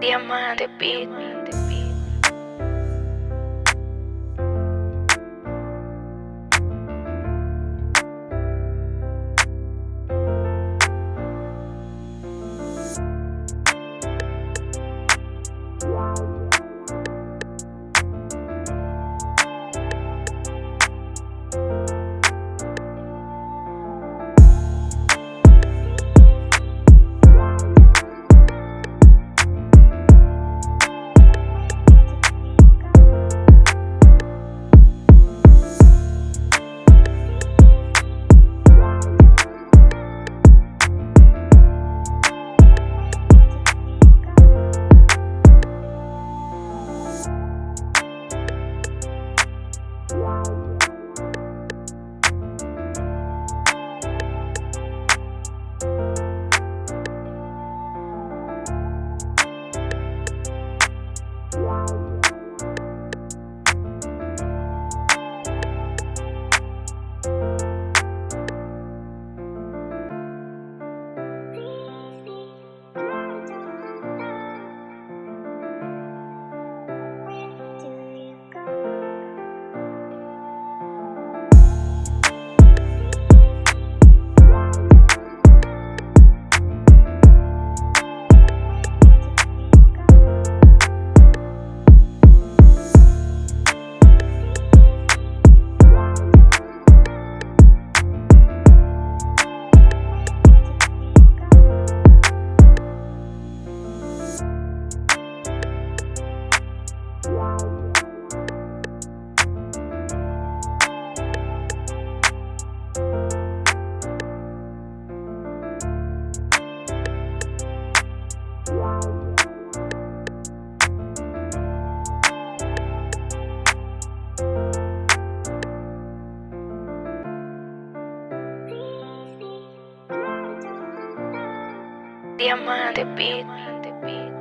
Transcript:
Diamante Beat. Diamante Beat.